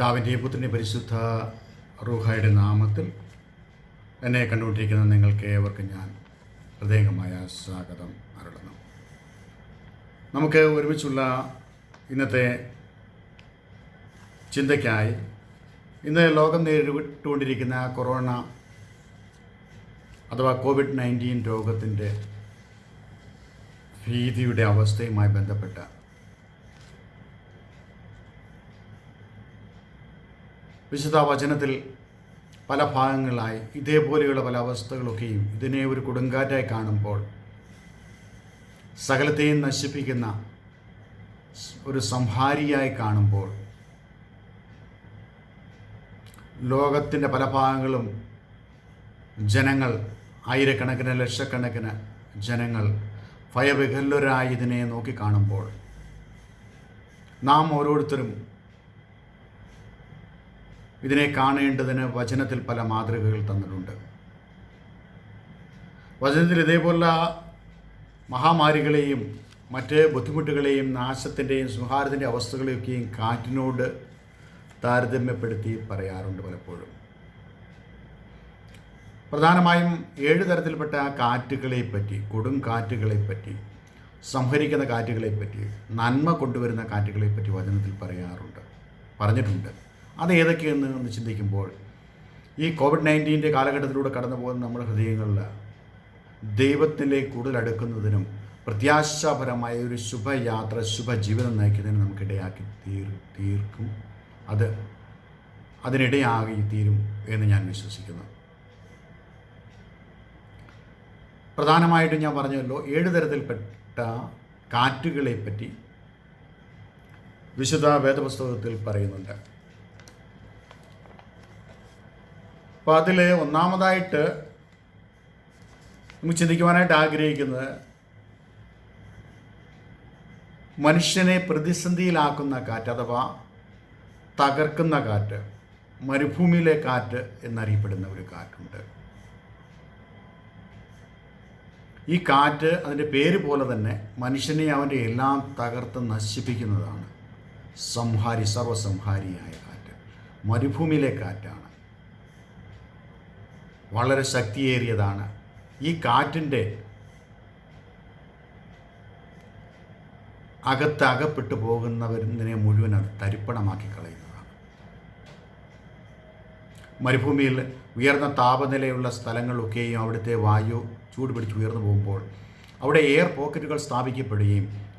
പിതാവിന്റെയും പുത്രന്റെ പരിശുദ്ധ റൂഹായുടെ നാമത്തിൽ എന്നെ കണ്ടുകൊണ്ടിരിക്കുന്ന നിങ്ങൾക്ക് ഏവർക്കും ഞാൻ പ്രത്യേകമായ സ്വാഗതം അരുളുന്നു. നമുക്ക് ഒരുമിച്ചുള്ള ഇന്നത്തെ ചിന്തയ്ക്കായി ഇന്ന് ലോകം നേരിട്ടുകൊണ്ടിരിക്കുന്ന കൊറോണ അഥവാ കോവിഡ് നയന്റീൻ രോഗത്തിന്റെ ഭീതിയുടെ അവസ്ഥയുമായി ബന്ധപ്പെട്ട വിശുദ്ധ വചനത്തിൽ പല ഭാഗങ്ങളായി ഇതേപോലെയുള്ള പല അവസ്ഥകളൊക്കെയും ഇതിനെ ഒരു കൊടുങ്കാറ്റായി കാണുമ്പോൾ സകലത്തെയും നശിപ്പിക്കുന്ന ഒരു സംഹാരിയായി കാണുമ്പോൾ ലോകത്തിന്റെ പല ഭാഗങ്ങളും ജനങ്ങൾ ആയിരക്കണക്കിന് ലക്ഷക്കണക്കിന് ജനങ്ങൾ ഭയവികല്ലരായി ഇതിനെ നോക്കിക്കാണുമ്പോൾ നാം ഓരോരുത്തരും ഇതിനെ കാണേണ്ടതിന് വചനത്തിൽ പല മാതൃകകൾ തന്നിട്ടുണ്ട്. വചനത്തിൽ ഇതേപോലെ മഹാമാരികളെയും മറ്റ് ബുദ്ധിമുട്ടുകളെയും നാശത്തിന്റെയും സംഹാരത്തിന്റെ അവസ്ഥകളെയൊക്കെയും കാറ്റിനോട് താരതമ്യപ്പെടുത്തി പറയാറുണ്ട് പലപ്പോഴും. പ്രധാനമായും ഏഴ് തരത്തിൽപ്പെട്ട കാറ്റുകളെ പറ്റി കൊടും കാറ്റുകളെ പറ്റി സംഹരിക്കുന്ന കാറ്റുകളെ പറ്റി നന്മ കൊണ്ടുവരുന്ന കാറ്റുകളെ പറ്റി വചനത്തിൽ പറയാറുണ്ട് പറഞ്ഞിട്ടുണ്ട്. അത് ഏതൊക്കെയെന്ന് ഒന്ന് ചിന്തിക്കുമ്പോൾ ഈ കോവിഡ് നയന്റീന്റെ കാലഘട്ടത്തിലൂടെ കടന്നു പോകുന്ന നമ്മുടെ ഹൃദയങ്ങളിൽ ദൈവത്തിലേക്ക് കൂടുതൽ അടുക്കുന്നതിനും പ്രത്യാശാപരമായ ഒരു ശുഭയാത്ര ശുഭജീവിതം നയിക്കുന്നതിന് നമുക്കിടയാക്കി തീർ തീർക്കും. അത് അതിനിടയാകി തീരും എന്ന് ഞാൻ വിശ്വസിക്കുന്നു. പ്രധാനമായിട്ടും ഞാൻ പറഞ്ഞല്ലോ ഏഴ് തരത്തിൽപ്പെട്ട കാറ്റുകളെ പറ്റി വിശുദ്ധ വേദപുസ്തകത്തിൽ പറയുന്നുണ്ട്. അപ്പോൾ അതിൽ ഒന്നാമതായിട്ട് നമുക്ക് ചിന്തിക്കുവാനായിട്ട് ആഗ്രഹിക്കുന്നത് മനുഷ്യനെ പ്രതിസന്ധിയിലാക്കുന്ന കാറ്റ് അഥവാ തകർക്കുന്ന കാറ്റ് മരുഭൂമിയിലെ കാറ്റ് എന്നറിയപ്പെടുന്ന ഒരു കാറ്റുണ്ട്. ഈ കാറ്റ് അതിന്റെ പേര് പോലെ തന്നെ മനുഷ്യനെ അവന്റെ എല്ലാം തകർത്ത് നശിപ്പിക്കുന്നതാണ് സംഹാരി സർവസംഹാരിയായ കാറ്റ്. മരുഭൂമിയിലെ കാറ്റാണ്. വളരെ ശക്തിയേറിയതാണ്. ഈ കാറ്റിന്റെ അകത്ത് അകപ്പെട്ടു പോകുന്നവരിനെ മുഴുവൻ അത് തരിപ്പണമാക്കി കളയുന്നതാണ്. മരുഭൂമിയിൽ ഉയർന്ന താപനിലയുള്ള സ്ഥലങ്ങളൊക്കെയും അവിടുത്തെ വായു ചൂട് പിടിച്ച് ഉയർന്നു പോകുമ്പോൾ അവിടെ എയർ പോക്കറ്റുകൾ സ്ഥാപിക്കപ്പെടുകയും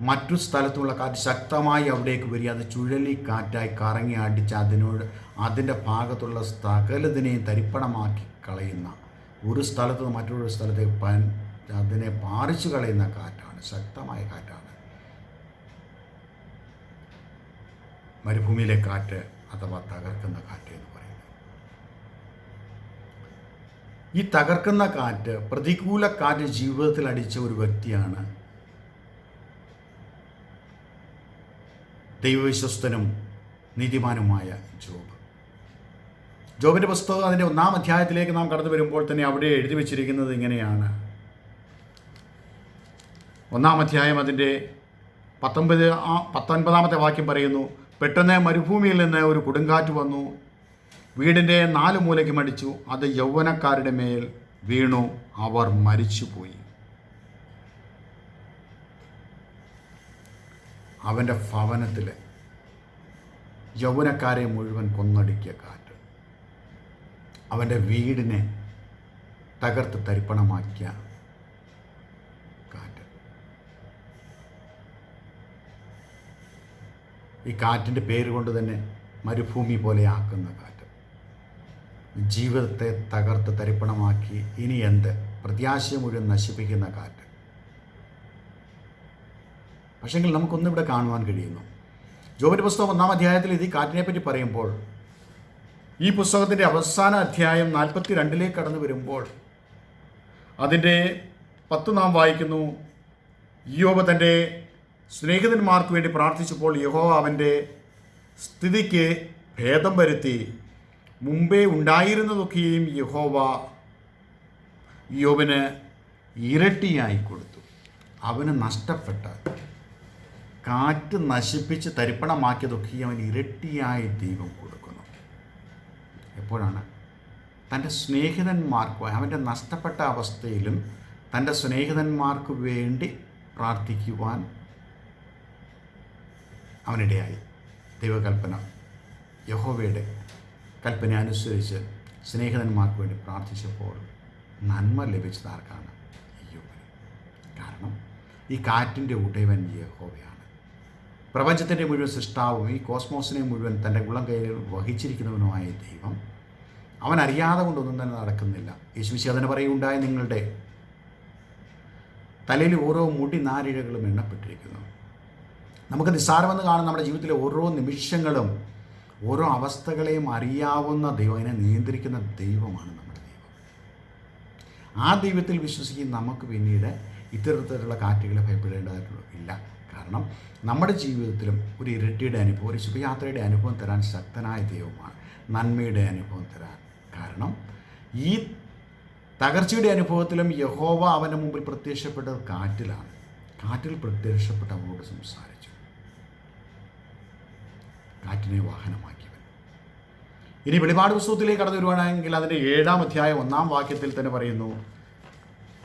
മറ്റു സ്ഥലത്തുള്ള കാറ്റ് ശക്തമായി അവിടേക്ക് വരിക അത് ചുഴലിക്കാറ്റായി കറങ്ങി അടിച്ച് അതിനോട് അതിന്റെ ഭാഗത്തുള്ള സകലതിനെയും തരിപ്പണമാക്കി കളയുന്ന ഒരു സ്ഥലത്ത് നിന്ന് മറ്റൊരു സ്ഥലത്തേക്ക് പൻ അതിനെ പാറിച്ചു കളയുന്ന കാറ്റാണ്. ശക്തമായ കാറ്റാണ്. മരുഭൂമിയിലെ കാറ്റ് അഥവാ തകർക്കുന്ന കാറ്റ് എന്ന് പറയുന്നത്. ഈ തകർക്കുന്ന കാറ്റ് പ്രതികൂല കാറ്റ് ജീവിതത്തിൽ അടിച്ച ഒരു വ്യക്തിയാണ് ദൈവവിശ്വസ്തനും നീതിമാനുമായ ജോബ്. ജോബിന്റെ പുസ്തകം അതിന്റെ ഒന്നാം അധ്യായത്തിലേക്ക് നാം കടന്നു വരുമ്പോൾ തന്നെ അവിടെ എഴുതി വച്ചിരിക്കുന്നത് ഇങ്ങനെയാണ്. ഒന്നാം അധ്യായം അതിന്റെ പത്തൊമ്പത് പത്തൊൻപതാമത്തെ വാക്യം പറയുന്നു പെട്ടെന്ന് മരുഭൂമിയിൽ നിന്ന് ഒരു കൊടുങ്കാറ്റ് വന്നു വീടിന്റെ നാല് മൂലയ്ക്ക് മടിച്ചു അത് യൗവനക്കാരുടെ മേൽ വീണു അവർ മരിച്ചുപോയി. അവന്റെ ഭവനത്തിൽ യൗവനക്കാരെ മുഴുവൻ കൊന്നടിക്കിയ കാറ്റ്. അവന്റെ വീടിനെ തകർത്ത് തരിപ്പണമാക്കിയ കാറ്റ്. ഈ കാറ്റിന്റെ പേര് കൊണ്ട് തന്നെ മരുഭൂമി പോലെ ആക്കുന്ന കാറ്റ്. ജീവിതത്തെ തകർത്ത് തരിപ്പണമാക്കി ഇനി എന്ത്? പ്രത്യാശ മുഴുവൻ നശിപ്പിക്കുന്ന കാറ്റ്. പക്ഷെങ്കിൽ നമുക്കൊന്നിവിടെ കാണുവാൻ കഴിയുന്നു. ജോബിന്റെ പുസ്തകം ഒന്നാം അധ്യായത്തിൽ ഇത് ഈ കാറ്റിനെ പറയുമ്പോൾ ഈ പുസ്തകത്തിന്റെ അവസാന അധ്യായം നാൽപ്പത്തി രണ്ടിലേക്ക് കടന്നു വരുമ്പോൾ അതിന്റെ പത്ത് നാം വായിക്കുന്നു യോബ തന്റെ സ്നേഹിതന്മാർക്ക് വേണ്ടി പ്രാർത്ഥിച്ചപ്പോൾ യഹോ അവന്റെ സ്ഥിതിക്ക് ഭേദം വരുത്തി മുമ്പേ ഉണ്ടായിരുന്നതൊക്കെയും യഹോവ യോബിന് ഇരട്ടിയായി കൊടുത്തു. അവന് നഷ്ടപ്പെട്ട കാറ്റ് നശിപ്പിച്ച് തരിപ്പണമാക്കിയതൊക്കെ അവൻ ഇരട്ടിയായി ദൈവം കൊടുക്കുന്നു. എപ്പോഴാണ്? തന്റെ സ്നേഹിതന്മാർക്ക് അവന്റെ നഷ്ടപ്പെട്ട അവസ്ഥയിലും തന്റെ സ്നേഹിതന്മാർക്ക് വേണ്ടി പ്രാർത്ഥിക്കുവാൻ അവനിടയായി. ദൈവകൽപ്പന യഹോവയുടെ കൽപ്പന അനുസരിച്ച് സ്നേഹിതന്മാർക്ക് വേണ്ടി പ്രാർത്ഥിച്ചപ്പോൾ നന്മ ലഭിച്ചത് ആർക്കാണ്? അയ്യോബിന് കാരണം ഈ കാറ്റിന്റെ ഉടയവൻ യഹോവയാണ്. പ്രപഞ്ചത്തിന്റെ മുഴുവൻ സൃഷ്ടാവും ഈ കോസ്മോസിനെ മുഴുവൻ തന്റെ ഗുളം കയ്യിൽ വഹിച്ചിരിക്കുന്നവനുമായ ദൈവം. അവൻ അറിയാതെ കൊണ്ടൊന്നും തന്നെ നടക്കുന്നില്ല. യേശുവിശി അതിന് പറയുകയുണ്ടായ നിങ്ങളുടെ തലയിൽ ഓരോ മുടി നാരിഴകളും എണ്ണപ്പെട്ടിരിക്കുന്നു. നമുക്ക് നിസ്സാരമെന്ന് കാണുന്ന നമ്മുടെ ജീവിതത്തിലെ ഓരോ നിമിഷങ്ങളും ഓരോ അവസ്ഥകളെയും അറിയാവുന്ന ദൈവം അതിനെ നിയന്ത്രിക്കുന്ന ദൈവമാണ് നമ്മുടെ ദൈവം. ആ ദൈവത്തിൽ വിശ്വസിക്കുന്ന നമുക്ക് പിന്നീട് ഇത്തരത്തിലുള്ള കാറ്റുകളെ ഭയപ്പെടേണ്ടതായിട്ടുള്ള ഇല്ല. കാരണം നമ്മുടെ ജീവിതത്തിലും ഒരു ഇരട്ടിയുടെ അനുഭവം ഒരു ശുഭയാത്രയുടെ അനുഭവം തരാൻ ശക്തനായ ദൈവമാണ്. നന്മയുടെ അനുഭവം തരാൻ കാരണം ഈ തകർച്ചയുടെ അനുഭവത്തിലും യഹോവ അവന്റെ മുമ്പിൽ പ്രത്യക്ഷപ്പെട്ടത് കാറ്റിലാണ്. കാറ്റിൽ പ്രത്യക്ഷപ്പെട്ട അവനോട് സംസാരിച്ചു. കാറ്റിനെ വാഹനമാക്കിയവൻ. ഇനി വെളിപാട് പുസ്തകത്തിലേക്ക് കടന്നു വരുവാണെങ്കിൽ അതിന്റെ ഏഴാം അധ്യായം ഒന്നാം വാക്യത്തിൽ തന്നെ പറയുന്നു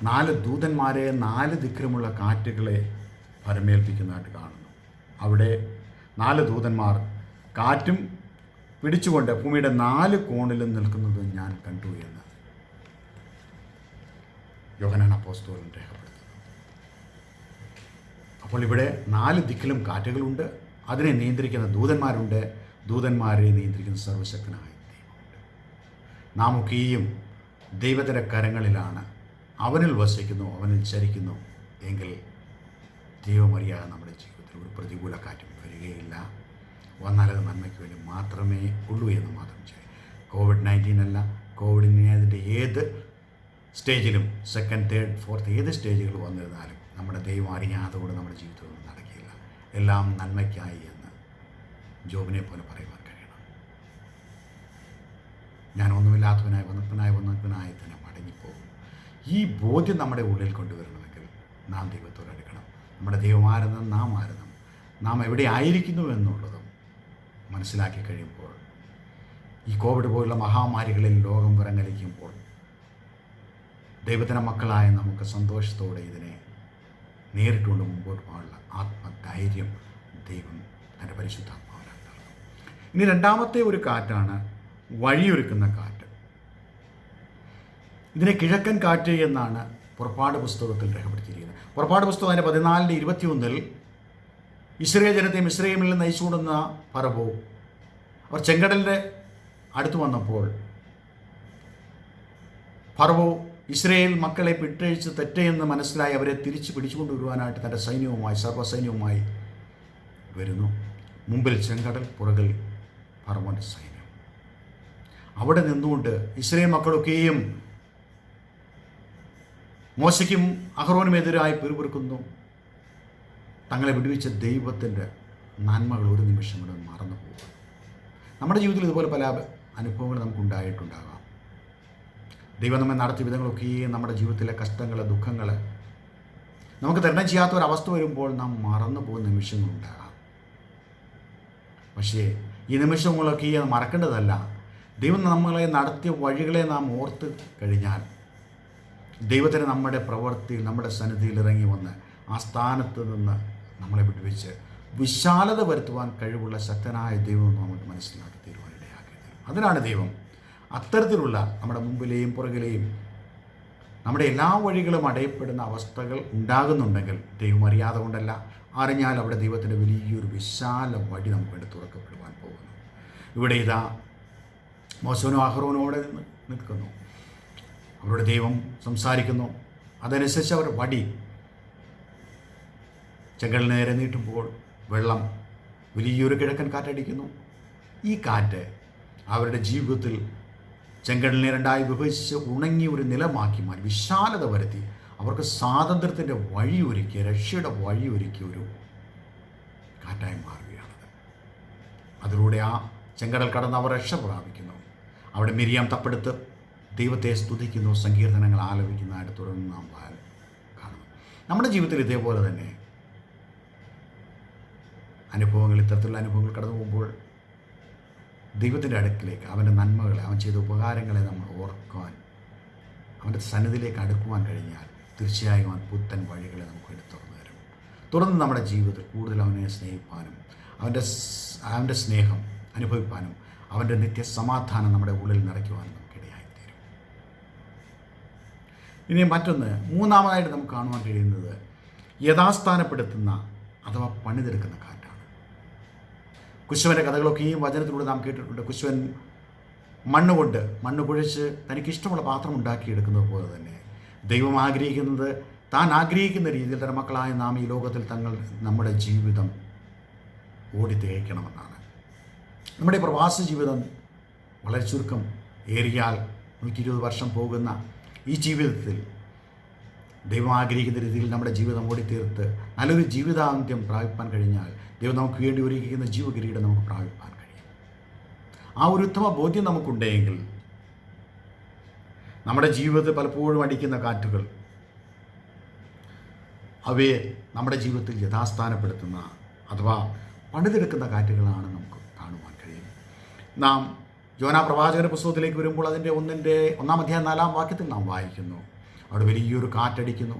നാല് ദൂതന്മാരെ നാല് ദിക്കിലുമുള്ള കാറ്റുകളെ പരമേൽപ്പിക്കുന്നതായിട്ട് കാണുന്നു. അവിടെ നാല് ദൂതന്മാർ കാറ്റും പിടിച്ചുകൊണ്ട് ഭൂമിയുടെ നാല് കോണിലും നിൽക്കുന്നത് ഞാൻ കണ്ടു എന്ന് യോഹനാൻ അപ്പോസ്തോലൻ രേഖപ്പെടുത്തുന്നു. അപ്പോൾ ഇവിടെ നാല് ദിക്കിലും കാറ്റുകളുണ്ട്. അതിനെ നിയന്ത്രിക്കുന്ന ദൂതന്മാരുണ്ട്. ദൂതന്മാരെ നിയന്ത്രിക്കുന്ന സർവശക്തനായ ദൈവമുണ്ട്. നാം ഒക്കെയും ദൈവത്തിന്റെ കരങ്ങളിലാണ്. അവനിൽ വസിക്കുന്നു അവനിൽ ചരിക്കുന്നു. എങ്കിൽ ദൈവമറിയാതെ നമ്മുടെ ജീവിതത്തിൽ ഒരു പ്രതികൂല കാറ്റും വരികയില്ല. വന്നാലത് നന്മയ്ക്ക് വേണ്ടി മാത്രമേ ഉള്ളൂ എന്ന് മാത്രം ചെയ്യും കോവിഡ് നയന്റീൻ അല്ല. കോവിഡിനെ അതിന്റെ ഏത് സ്റ്റേജിലും സെക്കൻഡ് തേർഡ് ഫോർത്ത് ഏത് സ്റ്റേജുകൾ വന്നിരുന്നാലും നമ്മുടെ ദൈവം അറിയാതെ കൂടെ നമ്മുടെ ജീവിതത്തിൽ നടക്കില്ല. എല്ലാം നന്മയ്ക്കായി എന്ന് ജോബിനെ പോലെ പറയുവാൻ കഴിയണം. ഞാൻ ഒന്നുമില്ലാത്തവനായി വന്നപ്പനായി വന്നപ്പനായി തന്നെ മടങ്ങിപ്പോകും. ഈ ബോധ്യം നമ്മുടെ ഉള്ളിൽ കൊണ്ടുവരണമെങ്കിൽ നാം ദൈവത്തോട് നമ്മുടെ ദൈവമാരെന്നും നാം ആരെന്നും നാം എവിടെ ആയിരിക്കുന്നു എന്നുള്ളതും മനസ്സിലാക്കി കഴിയുമ്പോൾ ഈ കോവിഡ് പോലുള്ള മഹാമാരികളിൽ ലോകം വിറങ്ങലിക്കുമ്പോൾ ദൈവത്തിന്റെ മക്കളായ നമുക്ക് സന്തോഷത്തോടെ ഇതിനെ നേരിട്ടുകൊണ്ട് മുമ്പോട്ട് പോകാനുള്ള ആത്മധൈര്യം ദൈവം തന്റെ പരിശുദ്ധാത്മാവിനാൽ നൽകും ഇനി രണ്ടാമത്തെ ഒരു കാറ്റാണ് വഴിയൊരുക്കുന്ന കാറ്റ്. ഇതിനെ കിഴക്കൻ കാറ്റ് എന്നാണ് പുറപ്പാട് പുസ്തകത്തിൽ രേഖപ്പെടുത്തിയിരിക്കുന്നത്. പുറപ്പാട് പുസ്തകം അതിന്റെ പതിനാലിന്റെ ഇരുപത്തിയൊന്നിൽ ഇസ്രയേൽ ജനത്തെ ഇസ്രയേലിൽ നിന്ന് നയിച്ചുകൊണ്ടുന്ന പറവോ അവർ ചെങ്കടലിന്റെ അടുത്ത് വന്നപ്പോൾ ഫറവോ ഇസ്രയേൽ മക്കളെ പിട്ടഴിച്ച് തെറ്റയെന്ന് മനസ്സിലായി അവരെ തിരിച്ച് പിടിച്ചുകൊണ്ടുവരുവാനായിട്ട് തന്റെ സൈന്യവുമായി സർവസൈന്യവുമായി വരുന്നു. മുമ്പിൽ ചെങ്കടൽ പുറകിൽ ഫറവോന്റെ സൈന്യം. അവിടെ നിന്നുകൊണ്ട് ഇസ്രയേൽ മക്കളൊക്കെയും മോശയ്ക്കും അഹ്റോനുമെതിരായി പിറുപിറുക്കുന്നു. തങ്ങളെ വിടുവിച്ച ദൈവത്തിന്റെ നന്മകൾ ഒരു നിമിഷം കൂടെ മറന്നു പോകും. നമ്മുടെ ജീവിതത്തിൽ ഇതുപോലെ പല അനുഭവങ്ങൾ നമുക്കുണ്ടായിട്ടുണ്ടാകാം. ദൈവം നമ്മെ നടത്തിയ വിധങ്ങളൊക്കെയും നമ്മുടെ ജീവിതത്തിലെ കഷ്ടങ്ങൾ ദുഃഖങ്ങൾ നമുക്ക് തരണം ചെയ്യാത്ത ഒരവസ്ഥ വരുമ്പോൾ നാം മറന്നു പോകുന്ന നിമിഷങ്ങളുണ്ടാകാം. പക്ഷേ ഈ നിമിഷങ്ങളൊക്കെ മറക്കേണ്ടതല്ല. ദൈവം നമ്മളെ നടത്തിയ വഴികളെ നാം ഓർത്ത് കഴിഞ്ഞാൽ ദൈവത്തിന് നമ്മുടെ പ്രവൃത്തിയിൽ നമ്മുടെ സന്നിധിയിൽ ഇറങ്ങി വന്ന് ആ സ്ഥാനത്ത് നിന്ന് നമ്മളെ വിട്ടുവെച്ച് വിശാലത വരുത്തുവാൻ കഴിവുള്ള ശക്തനായ ദൈവം നമുക്ക് മനസ്സിലാക്കി തീരുവാനിടയാക്കി തരും അതിനാണ് ദൈവം അത്തരത്തിലുള്ള നമ്മുടെ മുമ്പിലെയും പുറകിലെയും നമ്മുടെ എല്ലാ വഴികളും അടയപ്പെടുന്ന അവസ്ഥകൾ ഉണ്ടാകുന്നുണ്ടെങ്കിൽ ദൈവം അറിയാതെ കൊണ്ടല്ല അറിഞ്ഞാൽ അവിടെ ദൈവത്തിന്റെ വലിയൊരു വിശാല വഴി നമുക്ക് വേണ്ടി തുറക്കപ്പെടുവാൻ പോകുന്നു. ഇവിടെ ഇതാ മോശവനും അഹ്റോനോടെ നിൽക്കുന്നു. അവരുടെ ദൈവം സംസാരിക്കുന്നു. അതനുസരിച്ച് അവർ വടി ചെങ്കൽ നേരെ നീട്ടുമ്പോൾ വെള്ളം വലിയൊരു കിഴക്കൻ കാറ്റടിക്കുന്നു. ഈ കാറ്റ് അവരുടെ ജീവിതത്തിൽ ചെങ്കടലിനെ രണ്ടായി വിഭജിച്ച് ഉണങ്ങി ഒരു നിലമാക്കി മാറ്റി വിശാലത വരുത്തി. അവർക്ക് സ്വാതന്ത്ര്യത്തിന്റെ വഴിയൊരുക്കി രക്ഷയുടെ വഴിയൊരുക്കി ഒരു കാറ്റായി മാറുകയാണത്. അതിലൂടെ ആ ചെങ്കടൽ കടന്ന് അവർ രക്ഷ പ്രാപിക്കുന്നു. അവിടെ മിരിയാം തപ്പെടുത്ത് ദൈവത്തെ സ്തുതിക്കുന്നു സങ്കീർത്തനങ്ങൾ ആലപിക്കുന്നതായിട്ട് തുടർന്ന് നാം കാണുന്നു. നമ്മുടെ ജീവിതത്തിൽ ഇതേപോലെ തന്നെ അനുഭവങ്ങൾ ഇത്തരത്തിലുള്ള അനുഭവങ്ങൾ കടന്നു പോകുമ്പോൾ ദൈവത്തിന്റെ അടുക്കിലേക്ക് അവന്റെ നന്മകളെ അവൻ ചെയ്ത ഉപകാരങ്ങളെ നമ്മൾ ഓർക്കുവാൻ അവന്റെ സന്നിധിയിലേക്ക് അടുക്കുവാൻ കഴിഞ്ഞാൽ തീർച്ചയായും അവൻ പുത്തൻ വഴികളെ നമുക്ക് വേണ്ടി തുറന്നു തരും. തുറന്ന് നമ്മുടെ ജീവിതത്തിൽ കൂടുതൽ അവനെ സ്നേഹിപ്പാനും അവന്റെ അവന്റെ സ്നേഹം അനുഭവിപ്പാനും അവന്റെ നിത്യസമാധാനം നമ്മുടെ ഉള്ളിൽ നിറയ്ക്കുവാനും ഇനി മറ്റൊന്ന് മൂന്നാമതായിട്ട് നമുക്ക് കാണുവാൻ കഴിയുന്നത് യഥാസ്ഥാനപ്പെടുത്തുന്ന അഥവാ പണിതെടുക്കുന്ന കാറ്റാണ്. കുശുവന്റെ കഥകളൊക്കെ ഈ വചനത്തിലൂടെ നാം കേട്ടിട്ടുണ്ട്. കുശുവൻ മണ്ണ് കൊണ്ട് മണ്ണ് കുഴച്ച് തനിക്കിഷ്ടമുള്ള പാത്രം ഉണ്ടാക്കിയെടുക്കുന്നത് പോലെ തന്നെ ദൈവം ആഗ്രഹിക്കുന്നത് താൻ ആഗ്രഹിക്കുന്ന രീതിയിൽ തന്നെ മക്കളായ നാം ഈ ലോകത്തിൽ തങ്ങൾ നമ്മുടെ ജീവിതം ഓടി തികയ്ക്കണമെന്നാണ് നമ്മുടെ പ്രവാസ ജീവിതം വളരെ ചുരുക്കം. ഏറിയാൽ നൂറ്റി ഇരുപത് വർഷം പോകുന്ന ഈ ജീവിതത്തിൽ ദൈവം ആഗ്രഹിക്കുന്ന രീതിയിൽ നമ്മുടെ ജീവിതം ഓടിത്തീർത്ത് നല്ലൊരു ജീവിതാന്ത്യം പ്രാപിപ്പാൻ കഴിഞ്ഞാൽ ദൈവം നമുക്ക് വേണ്ടി ഒരുക്കിക്കുന്ന ജീവകിരീടം നമുക്ക് പ്രാപിപ്പാൻ കഴിയും. ആ ഒരു ഉത്തമ ബോധ്യം നമുക്കുണ്ടെങ്കിൽ നമ്മുടെ ജീവിതത്തിൽ പലപ്പോഴും അടിക്കുന്ന കാറ്റുകൾ അവയെ നമ്മുടെ ജീവിതത്തിൽ യഥാസ്ഥാനപ്പെടുത്തുന്ന അഥവാ പണിതെടുക്കുന്ന കാറ്റുകളാണ് നമുക്ക് കാണുവാൻ കഴിയും നാം യോന പ്രവാചകന്റെ പുസ്തകത്തിലേക്ക് വരുമ്പോൾ അതിന്റെ ഒന്നിന്റെ ഒന്നാം അധ്യായം നാലാം വാക്യത്തിൽ നാം വായിക്കുന്നു. അവിടെ വലിയൊരു കാറ്റടിക്കുന്നു.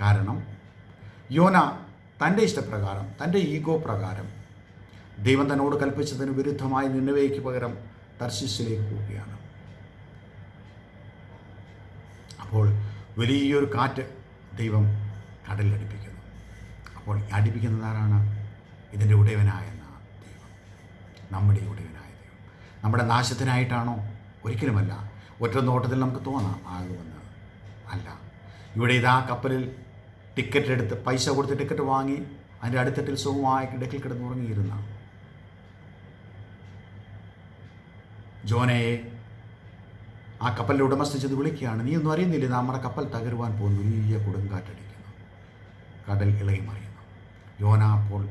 കാരണം യോന തന്റെ ഇഷ്ടപ്രകാരം തന്റെ ഈഗോ പ്രകാരം ദൈവം തന്നോട് കൽപ്പിച്ചതിന് വിരുദ്ധമായി നിന്നവയ്ക്ക് പകരം തർശിസിലേക്ക് പോവുകയാണ്. അപ്പോൾ വലിയൊരു കാറ്റ് ദൈവം കടലിലടിപ്പിക്കുന്നു. അപ്പോൾ അടിപ്പിക്കുന്നതാരാണ് ഇതിന്റെ ഉടയവനായ ദൈവം. നമ്മുടെ ഉടയവനായ ദൈവം നമ്മുടെ നാശത്തിനായിട്ടാണോ? ഒരിക്കലുമല്ല. ഒറ്റ നോട്ടത്തിൽ നമുക്ക് തോന്നാം ആകുമെന്ന് അല്ല. ഇവിടെ ഇതാ കപ്പലിൽ ടിക്കറ്റ് എടുത്ത് പൈസ കൊടുത്ത് ടിക്കറ്റ് വാങ്ങി അതിന്റെ അടുത്തട്ടിൽ സുഖമായി കിടക്കിൽ കിടന്നുറങ്ങിയിരുന്ന ജോനയെ ആ കപ്പലിന്റെ ഉടമസ്ഥ ചെന്ന് വിളിക്കുകയാണ്. നീ ഒന്നും അറിയുന്നില്ല? നമ്മുടെ കപ്പൽ തകരുവാൻ പോകുന്നു വലിയ കൊടുങ്കാറ്റടിക്കുന്നു. കടൽ ഇളകി മറിയുന്നു യോന അപ്പോൾ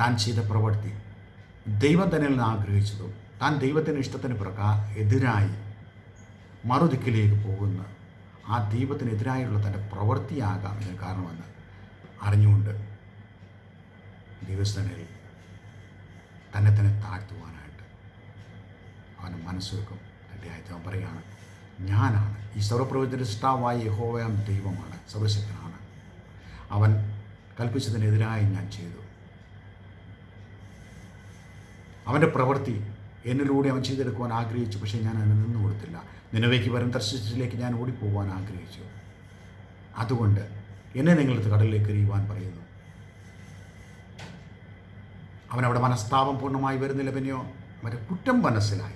താൻ ചെയ്ത പ്രവൃത്തി ദൈവം തന്നെ നിന്ന് ആഗ്രഹിച്ചതും താൻ ദൈവത്തിന്റെ ഇഷ്ടത്തിന് പ്രകാ എതിരായി മറുദിക്കിലേക്ക് പോകുന്ന ആ ദൈവത്തിനെതിരായുള്ള തന്റെ പ്രവൃത്തിയാകാം ഇതിന് കാരണമെന്ന് അറിഞ്ഞുകൊണ്ട് ദൈവസ്ഥനിൽ തന്നെ തന്നെ താഴ്ത്തുവാനായിട്ട് അവന് മനസ്സൊരുക്കും റെഡിയായിട്ട് അവൻ പറയുകയാണ് ഞാനാണ് ഈ സർവപ്രവചന സൃഷ്ടാവായ യഹോവയാം ദൈവമാണ് സർവശക്തനാണ്. അവൻ കൽപ്പിച്ചതിനെതിരായി ഞാൻ ചെയ്തു. അവന്റെ പ്രവൃത്തി എന്നിലൂടെ അവൻ ചെയ്തെടുക്കുവാൻ ആഗ്രഹിച്ചു പക്ഷേ ഞാൻ അതിന് നിന്നു കൊടുത്തില്ല. നിലവേക്ക് വരും ദർശിച്ചിലേക്ക് ഞാൻ ഓടിപ്പോവാൻ ആഗ്രഹിച്ചു. അതുകൊണ്ട് എന്നെ നിങ്ങളുടെ കടലിലേക്ക് എറിയുവാൻ പറയുന്നു. അവനവിടെ മനസ്താപം പൂർണമായി വരുന്നില്ല പിന്നെയോ മറ്റേ കുറ്റം മനസ്സിലായി.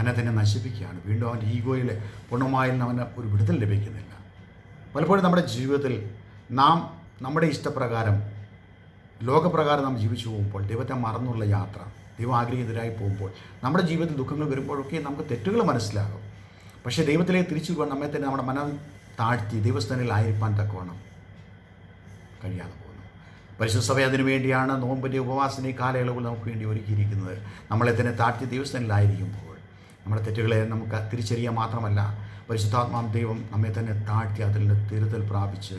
തന്നെ തന്നെ നശിപ്പിക്കുകയാണ്. വീണ്ടും അവന്റെ ഈഗോയിൽ പൂർണമായി അവന് ഒരു വിടുതൽ ലഭിക്കുന്നില്ല. പലപ്പോഴും നമ്മുടെ ജീവിതത്തിൽ നാം നമ്മുടെ ഇഷ്ടപ്രകാരം ലോകപ്രകാരം നാം ജീവിച്ചു പോകുമ്പോൾ ദൈവത്തെ മറന്നുള്ള യാത്ര ദൈവം ആഗ്രഹിതരായി പോകുമ്പോൾ നമ്മുടെ ജീവിതത്തിൽ ദുഃഖങ്ങൾ വരുമ്പോഴൊക്കെ നമുക്ക് തെറ്റുകൾ മനസ്സിലാകും. പക്ഷേ ദൈവത്തിലേക്ക് തിരിച്ചു പോകാൻ നമ്മെ തന്നെ നമ്മുടെ മനം താഴ്ത്തി ദൈവസ്ഥാനിലായിരിക്കാൻ തക്കവണ്ണം കഴിയാതെ പോകുന്നു. പരിശുദ്ധ സഭ അതിനു വേണ്ടിയാണ് നോമ്പിന്റെ ഉപവാസന ഈ കാലയളവിൽ നമുക്ക് വേണ്ടി ഒരുക്കിയിരിക്കുന്നത്. നമ്മളെ തന്നെ താഴ്ത്തി ദൈവസ്ഥാനിലായിരിക്കുമ്പോൾ നമ്മുടെ തെറ്റുകളെ നമുക്ക് തിരിച്ചറിയാൻ മാത്രമല്ല പരിശുദ്ധാത്മാം ദൈവം നമ്മെ തന്നെ താഴ്ത്തി അതിൽ തിരുതൽ പ്രാപിച്ച്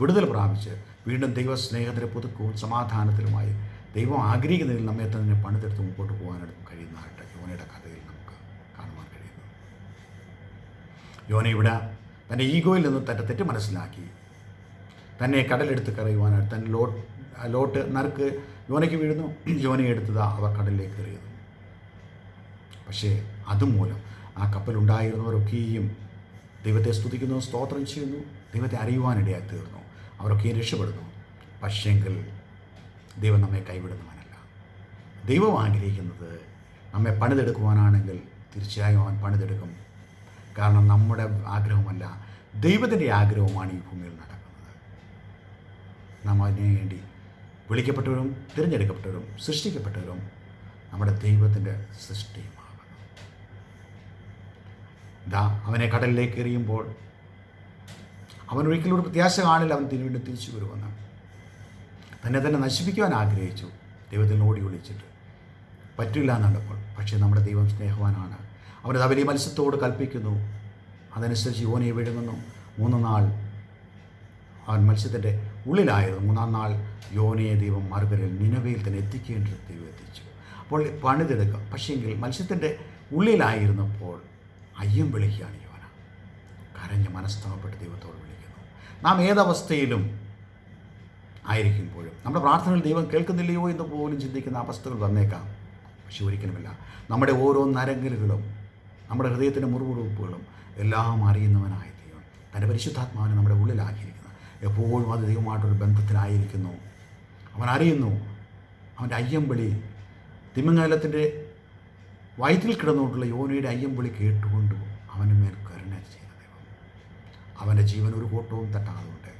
വിടുതൽ പ്രാപിച്ച് വീണ്ടും ദൈവ സ്നേഹത്തിന്റെ പുതുക്കവും സമാധാനത്തിലുമായി ദൈവം ആഗ്രഹിക്കുന്നതിൽ നമ്മെ തന്നെ പണിതെടുത്ത് മുമ്പോട്ട് പോകാനായിട്ട് കഴിയുന്നതായിട്ട് യോനയുടെ കഥയിൽ നമുക്ക് കാണുവാൻ കഴിയുന്നു. യോന ഇവിടെ തന്റെ ഈഗോയിൽ നിന്ന് തന്റെ തെറ്റ് മനസ്സിലാക്കി. തന്നെ കടലെടുത്ത് കറിയുവാനായിട്ട് തന്നെ ലോട്ട് ലോട്ട് നറുക്ക് യോനയ്ക്ക് വീഴുന്നു. യോനയെ എടുത്തത് അവർ കടലിലേക്ക് എറിയുന്നു പക്ഷേ അതുമൂലം ആ കപ്പലുണ്ടായിരുന്നവരൊക്കെയും ദൈവത്തെ സ്തുതിക്കുന്നു സ്തോത്രം ചെയ്യുന്നു. ദൈവത്തെ അറിയുവാനിടയായി തീർന്നു. അവരൊക്കെയും രക്ഷപ്പെടുന്നു. പക്ഷേങ്കിൽ ദൈവം നമ്മെ കൈവിടുന്നവനല്ല. ദൈവം ആഗ്രഹിക്കുന്നത് നമ്മെ പണിതെടുക്കുവാനാണെങ്കിൽ തീർച്ചയായും അവൻ പണിതെടുക്കും. കാരണം നമ്മുടെ ആഗ്രഹമല്ല ദൈവത്തിന്റെ ആഗ്രഹമാണ് ഈ ഭൂമിയിൽ നടക്കുന്നത്. നാം അതിനു വേണ്ടി വിളിക്കപ്പെട്ടവരും തിരഞ്ഞെടുക്കപ്പെട്ടവരും സൃഷ്ടിക്കപ്പെട്ടവരും നമ്മുടെ ദൈവത്തിന്റെ സൃഷ്ടിയുമാകുന്നു ദാ അവനെ കടലിലേക്ക് എറിയുമ്പോൾ അവൻ ഒരിക്കലും ഒരു പ്രത്യാശ കാണില്ല അവൻ തിരി വീണ്ടും തിരിച്ചു വരുമെന്ന് തന്നെ തന്നെ നശിപ്പിക്കുവാൻ ആഗ്രഹിച്ചു. ദൈവത്തിൽ ഓടി ഒളിച്ചിട്ട്. പറ്റില്ല എന്നുള്ളപ്പോൾ പക്ഷേ നമ്മുടെ ദൈവം സ്നേഹവാനാണ്. അവനത് വലിയ മത്സ്യത്തോട് കൽപ്പിക്കുന്നു. അതനുസരിച്ച് യോനയെ വിഴുങ്ങുന്നു. മൂന്ന് നാൾ അവൻ മത്സ്യത്തിന്റെ ഉള്ളിലായിരുന്നു. മൂന്നാം നാൾ യോനയെ ദൈവം മറുകരയിൽ നിലവയിൽ തന്നെ എത്തിക്കേണ്ടത് ദൈവം എത്തിച്ചു. അപ്പോൾ പണിതെടുക്കാം. പക്ഷേങ്കിൽ മത്സ്യത്തിന്റെ ഉള്ളിലായിരുന്നപ്പോൾ അയ്യം വിളിക്കുകയാണ് യോന. കരഞ്ഞ് മനസ്താവപ്പെട്ട് ദൈവത്തോട് നാം ഏതവസ്ഥയിലും ആയിരിക്കുമ്പോഴും. നമ്മുടെ പ്രാർത്ഥനകൾ ദൈവം കേൾക്കുന്നില്ലയോ എന്ന് പോലും ചിന്തിക്കുന്ന അവസ്ഥകൾ വന്നേക്കാം. പക്ഷെ ഒരിക്കലുമില്ല. നമ്മുടെ ഓരോ നരങ്കലുകളും നമ്മുടെ ഹൃദയത്തിന്റെ മുറിവുറുപ്പുകളും എല്ലാം അറിയുന്നവനായ ദൈവം. തന്റെ പരിശുദ്ധാത്മാവിനെ നമ്മുടെ ഉള്ളിലാക്കിയിരിക്കുന്നത് എപ്പോഴും അത് ദൈവമായിട്ടൊരു ബന്ധത്തിലായിരിക്കുന്നു. അവൻ അറിയുന്നു. അവന്റെ അയ്യമ്പിളി തിമ്മങ്ങാലത്തിന്റെ വയറ്റിൽ കിടന്നുകൊണ്ടുള്ള യോനയുടെ അയ്യമ്പിളി കേട്ടുകൊണ്ട് അവന് മേൽ അവന്റെ ജീവൻ ഒരു കൂട്ടവും തട്ടാതുകൊണ്ട്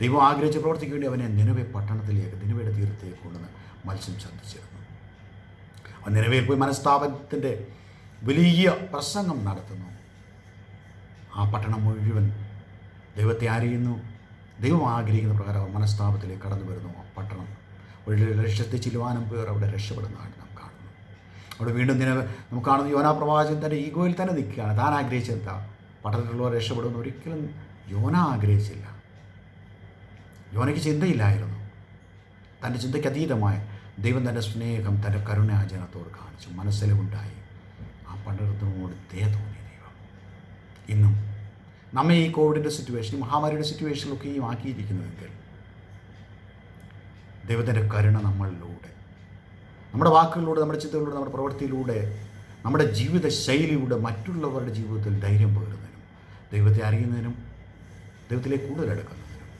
ദൈവം ആഗ്രഹിച്ച് പ്രവർത്തിക്ക് വേണ്ടി അവനെ നിലവെ പട്ടണത്തിലേക്ക് നിലവയുടെ തീരത്തേക്ക് കൊണ്ടുവന്ന് മത്സ്യം ശ്രദ്ധിച്ചിരുന്നു അവൻ നിലവയിൽ പോയി മനസ്താപനത്തിന്റെ വലിയ പ്രസംഗം നടത്തുന്നു. ആ പട്ടണം മുഴുവൻ ദൈവത്തെ അറിയുന്നു ദൈവം ആഗ്രഹിക്കുന്ന പ്രകാരം മനസ്താപത്തിലേക്ക് കടന്നു വരുന്നു. ആ പട്ടണം ഒരു ലക്ഷത്തി ചിലവാനം പേർ അവിടെ രക്ഷപ്പെടുന്നതായിട്ട് നാം കാണുന്നു. അവിടെ വീണ്ടും ദിന നമുക്ക് കാണുന്നു യോനാ പ്രവാചകൻ തന്റെ ഈഗോയിൽ തന്നെ നിൽക്കുകയാണ്. താൻ ആഗ്രഹിച്ചെന്താ പട്ടണത്തിലുള്ളവർ രക്ഷപ്പെടുമെന്ന് ഒരിക്കലും യോന ആഗ്രഹിച്ചില്ല. യോനയ്ക്ക് ചിന്തയില്ലായിരുന്നു. തന്റെ ചിന്തയ്ക്ക് അതീതമായ ദൈവം തന്റെ സ്നേഹം തന്റെ കരുണാചരണത്തോട് കാണിച്ചു. മനസ്സിലുണ്ടായി. ആ പണ്ടത്തിനോട് ദയ തോന്നി ദൈവം. ഇന്നും നമ്മെ ഈ കോവിഡിന്റെ സിറ്റുവേഷൻ മഹാമാരിയുടെ മഹാമാരിയുടെ സിറ്റുവേഷനിലൊക്കെയും ആക്കിയിരിക്കുന്നുവെങ്കിൽ ദൈവത്തിന്റെ കരുണ നമ്മളിലൂടെ നമ്മുടെ വാക്കുകളിലൂടെ നമ്മുടെ ചിന്തകളിലൂടെ നമ്മുടെ പ്രവൃത്തിയിലൂടെ നമ്മുടെ ജീവിത ശൈലിയിലൂടെ മറ്റുള്ളവരുടെ ജീവിതത്തിൽ ധൈര്യം പകരുന്നതിനും ദൈവത്തെ അറിയുന്നതിനും ദൈവത്തിലേക്ക് കൂടുതൽ എടുക്കുന്നതിനും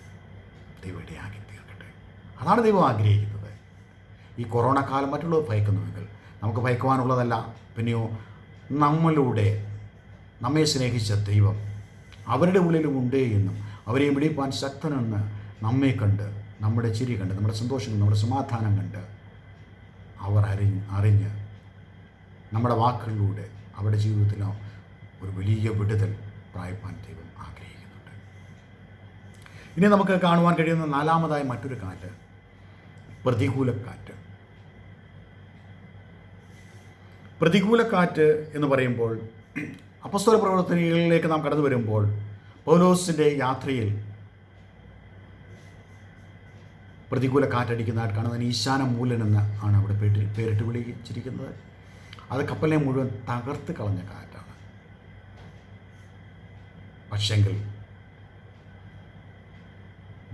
ദൈവം ഇടയാക്കി തീർക്കട്ടെ. അതാണ് ദൈവം ആഗ്രഹിക്കുന്നത്. ഈ കൊറോണ കാലം മറ്റുള്ളവർ ഭയക്കുന്നുവെങ്കിൽ നമുക്ക് ഭയക്കുവാനുള്ളതല്ല. പിന്നെയോ നമ്മളുടെ നമ്മെ സ്നേഹിച്ച ദൈവം അവരുടെ ഉള്ളിലും ഉണ്ട് എന്നും അവരെ വിളിപ്പാൻ ശക്തനെന്ന് നമ്മെ കണ്ട് നമ്മുടെ ചിരി കണ്ട് നമ്മുടെ സന്തോഷം കണ്ട് നമ്മുടെ സമാധാനം കണ്ട് അവർ അറിഞ്ഞ് അറിഞ്ഞ് നമ്മുടെ വാക്കുകളിലൂടെ അവരുടെ ജീവിതത്തിലോ ഒരു വലിയ വിടുതൽ പ്രായപ്പാൻ ദൈവം ആഗ്രഹിക്കുന്നുണ്ട്. ഇനി നമുക്ക് കാണുവാൻ കഴിയുന്ന നാലാമതായ മറ്റൊരു കാറ്റ് പ്രതികൂല കാറ്റ് പ്രതികൂല കാറ്റ് എന്ന് പറയുമ്പോൾ അപസ്വര പ്രവർത്തനങ്ങളിലേക്ക് നാം കടന്നു വരുമ്പോൾ പൗലോസിന്റെ യാത്രയിൽ പ്രതികൂല കാറ്റടിക്കുന്നതായിട്ട് കാണുന്നതിന് ഈശാന മൂലൻ എന്ന് ആണ് അവിടെ പേരിട്ട് പേരിട്ട് വിളിച്ചിരിക്കുന്നത്. അത് കപ്പലിനെ മുഴുവൻ തകർത്ത് കളഞ്ഞ കാറ്റാണ് പക്ഷെങ്കിൽ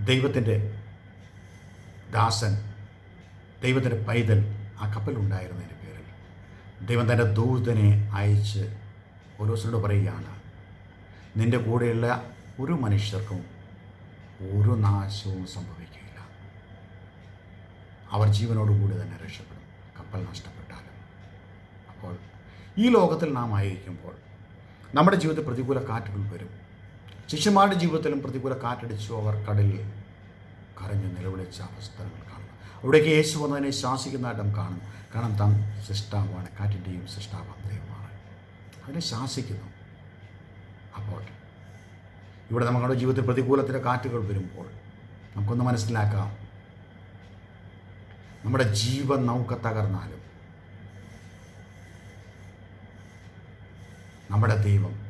ദൈവത്തിന്റെ ദാസൻ ദൈവത്തിന്റെ പൈതൽ ആ കപ്പലുണ്ടായിരുന്നതിന്റെ പേരിൽ ദൈവം തന്റെ ദൂതനെ അയച്ച് ഓരോസരോട് പറയുകയാണ് നിന്റെ കൂടെയുള്ള ഒരു മനുഷ്യർക്കും ഒരു നാശവും സംഭവിക്കുകയില്ല. അവർ ജീവനോടുകൂടി തന്നെ രക്ഷപ്പെടും. കപ്പൽ നഷ്ടപ്പെട്ടാലും. അപ്പോൾ ഈ ലോകത്തിൽ നാം ആയിരിക്കുമ്പോൾ നമ്മുടെ ജീവിതത്തിൽ പ്രതികൂല കാറ്റുകൾ വരും. ശിഷ്യന്മാരുടെ ജീവിതത്തിലും പ്രതികൂല കാറ്റടിച്ചു അവർ കടലിൽ കരഞ്ഞ് നിലവിളിച്ച അവസ്ഥകൾ കാണുന്നു. അവിടേക്ക് യേശു വന്നതിനെ ശാസിക്കുന്നതായിട്ടും കാണും കാരണം താൻ സൃഷ്ടാവാണ് കാറ്റിന്റെയും സൃഷ്ടാവാണ് ദൈവമാണ്. അതിനെ ശാസിക്കുന്നു. അപ്പോൾ ഇവിടെ നമ്മുടെ ജീവിതത്തിൽ പ്രതികൂലത്തിന്റെ കാറ്റുകൾ വരുമ്പോൾ നമുക്കൊന്ന് മനസ്സിലാക്കാം. നമ്മുടെ ജീവൻ നമുക്ക് തകർന്നാലും നമ്മുടെ ദൈവം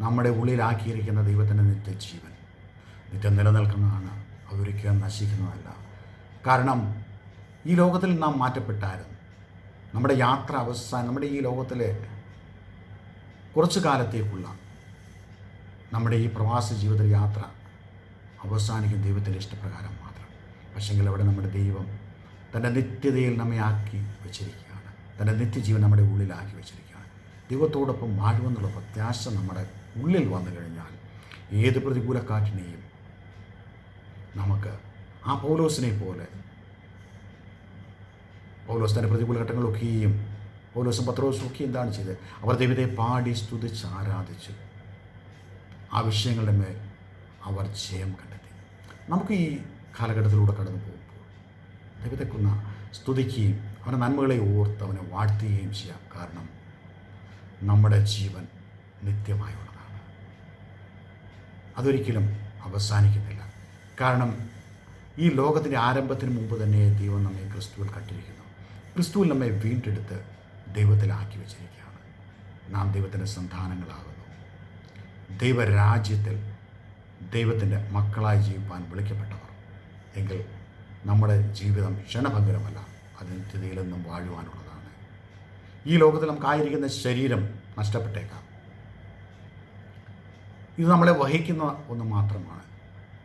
നമ്മുടെ ഉള്ളിലാക്കിയിരിക്കുന്ന ദൈവത്തിന്റെ നിത്യജീവൻ. നിത്യം നിലനിൽക്കുന്നതാണ് അതൊരിക്കലും നശിക്കുന്നതല്ല. കാരണം ഈ ലോകത്തിൽ നാം മാറ്റപ്പെട്ടായിരുന്നു നമ്മുടെ യാത്ര അവസാനം നമ്മുടെ ഈ ലോകത്തിലെ കുറച്ചു കാലത്തേക്കുള്ള നമ്മുടെ ഈ പ്രവാസ ജീവിത യാത്ര അവസാനിക്കും ദൈവത്തിന്റെ ഇഷ്ടപ്രകാരം മാത്രം. പക്ഷെങ്കിൽ അവിടെ നമ്മുടെ ദൈവം തന്റെ നിത്യതയിൽ നമ്മെ ആക്കി വെച്ചിരിക്കുകയാണ്. തന്റെ നിത്യജീവൻ നമ്മുടെ ഉള്ളിലാക്കി വെച്ചിരിക്കുകയാണ്. ദൈവത്തോടൊപ്പം വാഴുമെന്നുള്ള പ്രത്യാശ നമ്മുടെ ഉള്ളിൽ വന്നു കഴിഞ്ഞാൽ ഏത് പ്രതികൂല കാറ്റിനെയും നമുക്ക് ആ പൗലോസിനെ പോലെ പൗലോസ് തന്റെ പ്രതികൂല ഘട്ടങ്ങളൊക്കെയും പൗലോസും പത്രോസും ഒക്കെ എന്താണ് ചെയ്തത്? അവർ ദൈവത്തെ പാടി സ്തുതിച്ച് ആരാധിച്ചു ആ വിഷയങ്ങളുടെ മേൽ അവർ ജയം കണ്ടെത്തി. നമുക്ക് ഈ കാലഘട്ടത്തിലൂടെ കടന്നു പോകുമ്പോൾ ദൈവത്തെക്കുന്ന കൊന്ന സ്തുതിക്കുകയും അവന്റെ നന്മകളെ ഓർത്ത് അവനെ വാഴ്ത്തുകയും ചെയ്യാം. കാരണം നമ്മുടെ ജീവൻ നിത്യമായുള്ളതാണ് അതൊരിക്കലും അവസാനിക്കുന്നില്ല. കാരണം ഈ ലോകത്തിന്റെ ആരംഭത്തിന് മുമ്പ് തന്നെ ദൈവം നമ്മെ ക്രിസ്തുവിൽ കട്ടിരിക്കുന്നു ക്രിസ്തുവിൽ നമ്മെ വീണ്ടെടുത്ത് ദൈവത്തിലാക്കി വെച്ചിരിക്കുകയാണ്. നാം ദൈവത്തിന്റെ സന്താനങ്ങളാകുന്നു. ദൈവരാജ്യത്തിൽ ദൈവത്തിന്റെ മക്കളായി ജീവിപ്പാൻ വിളിക്കപ്പെട്ടവർ. എങ്കിൽ നമ്മുടെ ജീവിതം ക്ഷണഭംഗരമല്ല അത് നിത്യതയിലെന്നും വാഴുവാനുള്ളതാണ്. ഈ ലോകത്തിൽ നമുക്കായിരിക്കുന്ന ശരീരം നഷ്ടപ്പെട്ടേക്കാം. ഇത് നമ്മളെ വഹിക്കുന്ന ഒന്ന് മാത്രമാണ്.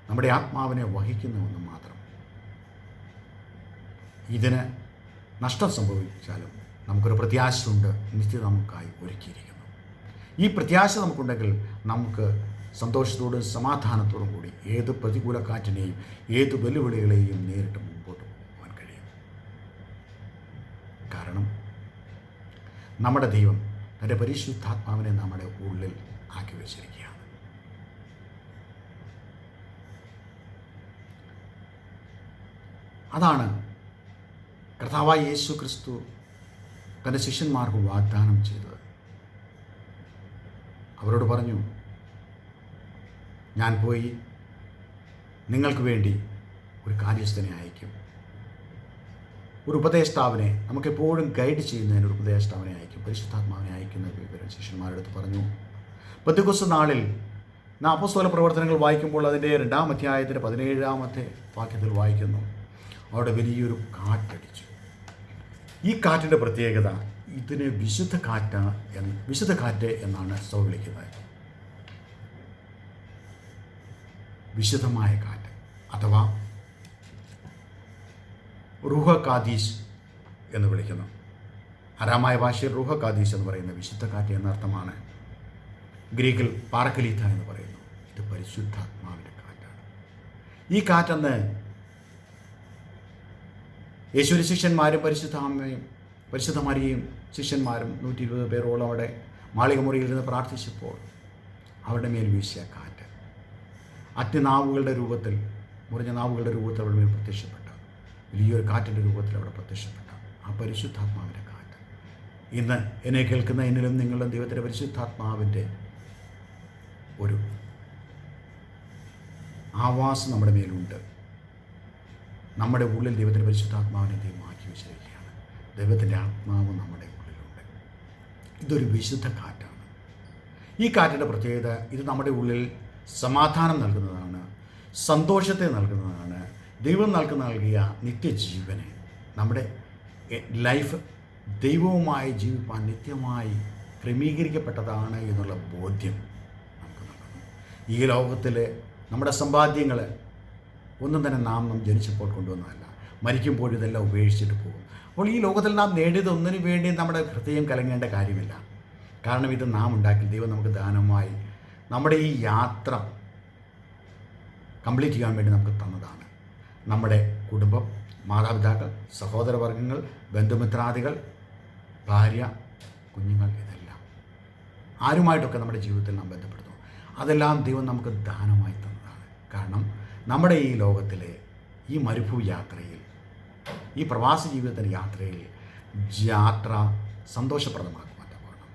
നമ്മുടെ ആത്മാവിനെ വഹിക്കുന്ന ഒന്ന് മാത്രം. ഇതിന് നഷ്ടം സംഭവിച്ചാലും നമുക്കൊരു പ്രത്യാശയുണ്ട് നിശ്ചിത നമുക്കായി ഒരുക്കിയിരിക്കുന്നു. ഈ പ്രത്യാശ നമുക്കുണ്ടെങ്കിൽ നമുക്ക് സന്തോഷത്തോടും സമാധാനത്തോടും കൂടി ഏത് പ്രതികൂല കാറ്റിനെയും ഏത് വെല്ലുവിളികളെയും നേരിട്ട് മുമ്പോട്ട് പോകാൻ കഴിയും. കാരണം നമ്മുടെ ദൈവം തന്റെ പരിശുദ്ധാത്മാവിനെ നമ്മുടെ ഉള്ളിൽ ആക്കി വെച്ചിരിക്കുകയാണ്. അതാണ് കർത്താവായ യേശു ക്രിസ്തു തന്റെ ശിഷ്യന്മാർക്ക് വാഗ്ദാനം ചെയ്തത്. അവരോട് പറഞ്ഞു ഞാൻ പോയി നിങ്ങൾക്ക് വേണ്ടി ഒരു കാര്യസ്ഥനെ അയക്കും ഒരു ഉപദേഷ്ടാവിനെ നമുക്കെപ്പോഴും ഗൈഡ് ചെയ്യുന്നതിന് ഒരു ഉപദേഷ്ടാവിനെ അയക്കും പരിശുദ്ധാത്മാവിനെ അയക്കുന്ന വിവരം. ശിഷ്യന്മാരുടെ അടുത്ത് പറഞ്ഞു പത്തുകൊസ് നാളിൽ നാപ്പസ്വല പ്രവർത്തനങ്ങൾ വായിക്കുമ്പോൾ അതിന്റെ രണ്ടാം അധ്യായത്തിന്റെ പതിനേഴാമത്തെ വാക്യത്തിൽ വായിക്കുന്നു. അവിടെ വലിയൊരു കാറ്റടിച്ചു. ഈ കാറ്റിന്റെ പ്രത്യേകത ഇതിന് വിശുദ്ധ കാറ്റ എന്ന് വിശുദ്ധ കാറ്റ് എന്നാണ് സോ വിളിക്കുന്നത്. വിശുദ്ധമായ കാറ്റ് അഥവാ റുഹ എന്ന് വിളിക്കുന്നു. അരാമായ ഭാഷയിൽ റുഹ എന്ന് പറയുന്ന വിശുദ്ധ കാറ്റ് എന്നർത്ഥമാണ് ഗ്രീക്കിൽ പാറക്കലീത്ത എന്ന് പറയുന്നു. ഇത് പരിശുദ്ധാത്മാവിന്റെ കാറ്റാണ്. ഈ കാറ്റെന്ന് യേശുവിന് ശിഷ്യന്മാരും പരിശുദ്ധാമ്മയും പരിശുദ്ധമാരിയും ശിഷ്യന്മാരും നൂറ്റി ഇരുപത് പേരോളം അവിടെ മാളികമുറിയിൽ നിന്ന് പ്രാർത്ഥിച്ചപ്പോൾ അവരുടെ മേൽ വീശിയ കാറ്റ്. അത്യനാവുകളുടെ രൂപത്തിൽ മുറിഞ്ഞ നാവുകളുടെ രൂപത്തിൽ അവരുടെ മേൽ പ്രത്യക്ഷപ്പെട്ട. വലിയൊരു കാറ്റിന്റെ രൂപത്തിൽ അവിടെ പ്രത്യക്ഷപ്പെട്ടു ആ പരിശുദ്ധാത്മാവിന്റെ കാറ്റ്. ഇന്ന് എന്നെ കേൾക്കുന്ന എന്നിലും നിങ്ങളും ദൈവത്തിന്റെ പരിശുദ്ധാത്മാവിന്റെ ഒരു ആവാസം നമ്മുടെ മേലുണ്ട്. നമ്മുടെ ഉള്ളിൽ ദൈവത്തിന്റെ പരിശുദ്ധാത്മാവിനെ ദൈവം ആക്കി വെച്ചിരിക്കുകയാണ്. ദൈവത്തിന്റെ ആത്മാവ് നമ്മുടെ ഉള്ളിലുണ്ട്. ഇതൊരു വിശുദ്ധ കാറ്റാണ്. ഈ കാറ്റിന്റെ പ്രത്യേകത ഇത് നമ്മുടെ ഉള്ളിൽ സമാധാനം നൽകുന്നതാണ് സന്തോഷത്തെ നൽകുന്നതാണ് ദൈവം നൽകുന്ന നൽകിയ നിത്യജീവനെ. നമ്മുടെ ലൈഫ് ദൈവവുമായി ജീവിപ്പാൻ നിത്യമായി ക്രമീകരിക്കപ്പെട്ടതാണ് എന്നുള്ള ബോധ്യം നമുക്ക് നൽകുന്നു. ഈ ലോകത്തിലെ നമ്മുടെ സമ്പാദ്യങ്ങൾ ഒന്നും തന്നെ നാം ജനിച്ചപ്പോൾ കൊണ്ടുവന്നതല്ല. മരിക്കുമ്പോൾ ഇതെല്ലാം ഉപേക്ഷിച്ചിട്ട് പോകും. അപ്പോൾ ഈ ലോകത്തിൽ നാം നേടിയത് ഒന്നിനു വേണ്ടി നമ്മുടെ ഹൃദയം കലങ്ങേണ്ട കാര്യമില്ല. കാരണം ഇത് നാം ഉണ്ടാക്കി ദൈവം നമുക്ക് ദാനമായി നമ്മുടെ ഈ യാത്ര കംപ്ലീറ്റ് ചെയ്യാൻ വേണ്ടി നമുക്ക് തന്നതാണ്. നമ്മുടെ കുടുംബം മാതാപിതാക്കൾ സഹോദരവർഗങ്ങൾ ബന്ധുമിത്രാദികൾ ഭാര്യ കുഞ്ഞുങ്ങൾ ഇതെല്ലാം ആരുമായിട്ടൊക്കെ നമ്മുടെ ജീവിതത്തിൽ നാം ബന്ധപ്പെടുന്നു. അതെല്ലാം ദൈവം നമുക്ക് ദാനമായി തന്നതാണ്. കാരണം നമ്മുടെ ഈ ലോകത്തിലെ ഈ മരുഭൂ യാത്രയിൽ ഈ പ്രവാസ ജീവിതത്തിന്റെ യാത്രയിൽ യാത്ര സന്തോഷപ്രദമാക്കുവാൻ വേണം.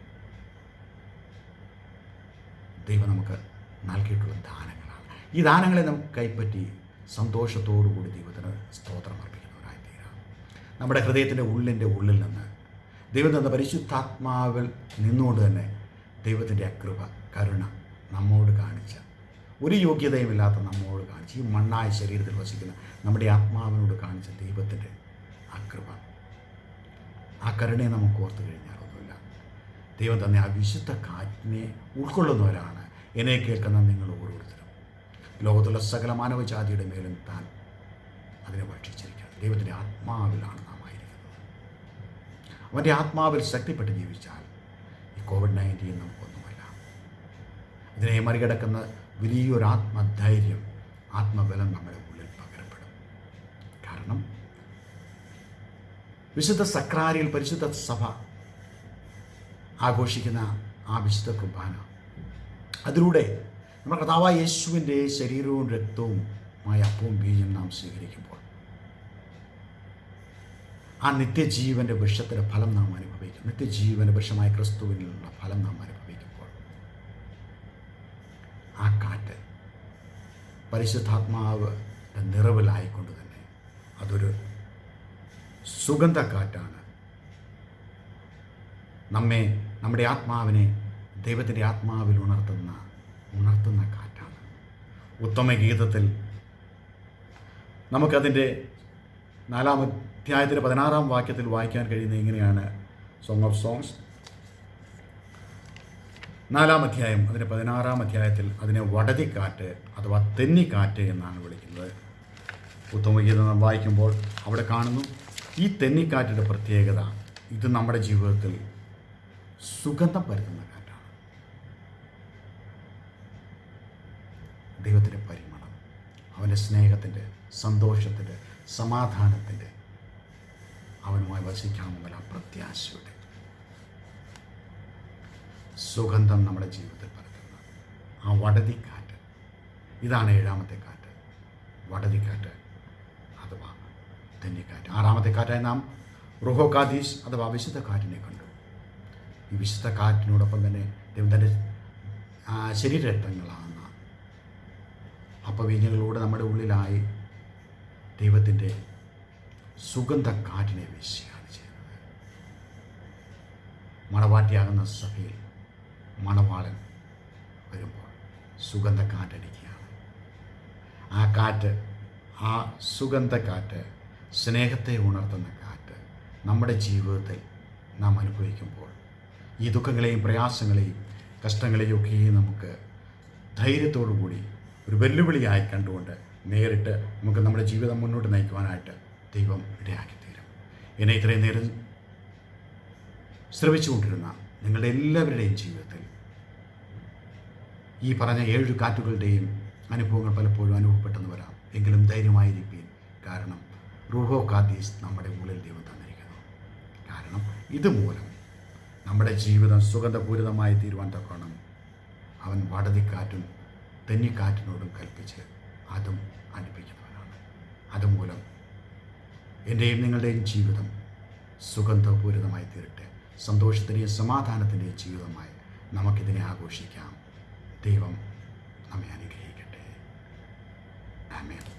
ദൈവം നമുക്ക് നൽകിയിട്ടുള്ള ദാനങ്ങളാണ്. ഈ ദാനങ്ങളെ നമുക്ക് കൈപ്പറ്റി സന്തോഷത്തോടുകൂടി ദൈവത്തിന് സ്തോത്രം അർപ്പിക്കുന്നവരായി തീരാം നമ്മുടെ ഹൃദയത്തിന്റെ ഉള്ളിന്റെ ഉള്ളിൽ നിന്ന് ദൈവം തന്ന പരിശുദ്ധാത്മാവിൽ നിന്നുകൊണ്ട് തന്നെ ദൈവത്തിന്റെ അകൃപ കരുണ നമ്മോട് കാണിച്ച ഒരു യോഗ്യതയുമില്ലാത്ത നമ്മളോട് കാണിച്ച് ഈ മണ്ണായ ശരീരത്തിൽ വസിക്കുന്ന നമ്മുടെ ആത്മാവിനോട് കാണിച്ച ദൈവത്തിന്റെ അകൃപ ആ കരുണയെ നമുക്ക് ഓർത്ത് കഴിഞ്ഞാൽ ഒന്നുമില്ല. ദൈവം തന്നെ ആ വിശുദ്ധ കാറ്റിനെ ഉൾക്കൊള്ളുന്നവരാണ്. എന്നെ കേൾക്കുന്ന നിങ്ങൾ ഓരോരുത്തരും. ലോകത്തുള്ള സകല മാനവജാതിയുടെ മേലും താൻ അതിനെ ഭക്ഷിച്ചിരിക്കുകയാണ്. ദൈവത്തിന്റെ ആത്മാവിലാണ് നാം ആയിരിക്കുന്നത്. അവന്റെ ആത്മാവിൽ ശക്തിപ്പെട്ട് ജീവിച്ചാൽ ഈ കോവിഡ് നയന്റീൻ നമുക്കൊന്നുമല്ല. ഇതിനെ മറികടക്കുന്ന വലിയൊരു ആത്മധൈര്യം ആത്മബലം നമ്മുടെ ഉള്ളിൽ പകരപ്പെടും. കാരണം വിശുദ്ധ സക്രാരിയിൽ പരിശുദ്ധ സഭ ആഘോഷിക്കുന്ന ആ വിശുദ്ധ കുർബാന അതിലൂടെ നമ്മുടെ കർത്താവായ യേശുവിന്റെ ശരീരവും രക്തവുമായ അപ്പവും ബീജം നാം സ്വീകരിക്കുമ്പോൾ ആ നിത്യജീവന്റെ വൃക്ഷത്തിന്റെ ഫലം നാം അനുഭവിക്കും. നിത്യജീവന്റെ വൃക്ഷമായ ക്രിസ്തുവിനുള്ള ഫലം നാം അനുഭവിക്കുമ്പോൾ ആ കാറ്റ് പരിശുദ്ധാത്മാവ് നിറവിലായിക്കൊണ്ട് തന്നെ അതൊരു സുഗന്ധക്കാറ്റാണ്. നമ്മെ നമ്മുടെ ആത്മാവിനെ ദൈവത്തിന്റെ ആത്മാവിൽ ഉണർത്തുന്ന ഉണർത്തുന്ന കാറ്റാണ്. ഉത്തമ ഗീതത്തിൽ നമുക്കതിന്റെ നാലാം അധ്യായത്തിന്റെ പതിനാറാം വാക്യത്തിൽ വായിക്കാൻ കഴിയുന്ന ഇങ്ങനെയാണ്. സോങ് ഓഫ് സോങ്സ് നാലാം അധ്യായം അതിന്റെ പതിനാറാം അധ്യായത്തിൽ അതിനെ വടതിക്കാറ്റ് അഥവാ തെന്നിക്കാറ്റ് എന്നാണ് വിളിക്കുന്നത്. ഉത്തമഗീതം നാം വായിക്കുമ്പോൾ അവിടെ കാണുന്നു ഈ തെന്നിക്കാറ്റിന്റെ പ്രത്യേകത ഇത് നമ്മുടെ ജീവിതത്തിൽ സുഗന്ധം പരത്തുന്ന കാറ്റാണ്. ദൈവത്തിന്റെ പരിമളം അവന്റെ സ്നേഹത്തിന്റെ സന്തോഷത്തിന്റെ സമാധാനത്തിന്റെ അവനുമായി വസിക്കാമെന്നുള്ള പ്രത്യാശയുടെ സുഗന്ധം നമ്മുടെ ജീവിതത്തിൽ പരത്തുന്ന ആ വടതിക്കാറ്റ്. ഇതാണ് ഏഴാമത്തെ കാറ്റ്. വടതിക്കാറ്റ് അഥവാ തെന്നിക്കാറ്റ് ആറാമത്തെ കാറ്റായി നാം റുഹോ കാദീസ് അഥവാ വിശുദ്ധ കാറ്റിനെ കണ്ടു. ഈ വിശുദ്ധ കാറ്റിനോടൊപ്പം തന്നെ ദൈവം തന്റെ ആ, ശരീരരക്തങ്ങളാകുന്ന അപ്പവീഞ്ഞങ്ങളിലൂടെ നമ്മുടെ ഉള്ളിലായി ദൈവത്തിന്റെ സുഗന്ധ കാറ്റിനെ വീശുകയാണ് ചെയ്യുന്നത്. മണവാട്ടിയാകുന്ന സഭയിൽ മണവാളൻ വരുമ്പോൾ സുഗന്ധ കാറ്റടിക്കുകയാണ് ആ കാറ്റ് ആ സുഗന്ധ കാറ്റ് സ്നേഹത്തെ ഉണർത്തുന്ന കാറ്റ് നമ്മുടെ ജീവിതത്തിൽ നാം അനുഭവിക്കുമ്പോൾ ഈ ദുഃഖങ്ങളെയും പ്രയാസങ്ങളെയും കഷ്ടങ്ങളെയും ഒക്കെയും നമുക്ക് ധൈര്യത്തോടു കൂടി ഒരു വെല്ലുവിളിയായി കണ്ടുകൊണ്ട് നേരിട്ട് നമുക്ക് നമ്മുടെ ജീവിതം മുന്നോട്ട് നയിക്കുവാനായിട്ട് ദൈവം ഇടയാക്കി തീരും എന്നെ ഇത്രയും നേരം ശ്രമിച്ചുകൊണ്ടിരുന്ന നിങ്ങളുടെ എല്ലാവരുടെയും ജീവിതത്തിൽ ഈ പറഞ്ഞ ഏഴ് കാറ്റുകളുടെയും അനുഭവങ്ങൾ പലപ്പോഴും അനുഭവപ്പെട്ടെന്ന് വരാം. എങ്കിലും ധൈര്യമായിരിക്കും കാരണം റൂഹോ കാദീസ് നമ്മുടെ ഉള്ളിൽ ദൈവം തന്നിരിക്കുന്നു. കാരണം ഇതുമൂലം നമ്മുടെ ജീവിതം സുഗന്ധപൂരിതമായി തീരുവാൻ തക്കണം അവൻ വടതിക്കാറ്റും തെന്നിക്കാറ്റിനോടും കൽപ്പിച്ച് അതും അടുപ്പിക്കുന്നവനാണ് അതുമൂലം എന്റെയും നിങ്ങളുടെയും ജീവിതം സുഗന്ധപൂരിതമായി തീരട്ടെ. സന്തോഷത്തിന്റെയും സമാധാനത്തിന്റെയും ജീവിതമായി നമുക്കിതിനെ ആഘോഷിക്കാം. ദൈവം നമ്മെ അനുഗ്രഹിക്കട്ടെ. ആമേ